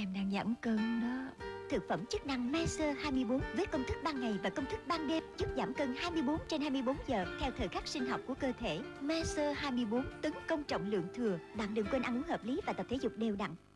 Em đang giảm cân đó Thực phẩm chức năng Maser 24 với công thức ban ngày và công thức ban đêm giúp giảm cân 24 trên 24 giờ theo thời khắc sinh học của cơ thể. Maser 24 tấn công trọng lượng thừa. Bạn đừng quên ăn uống hợp lý và tập thể dục đều đặn.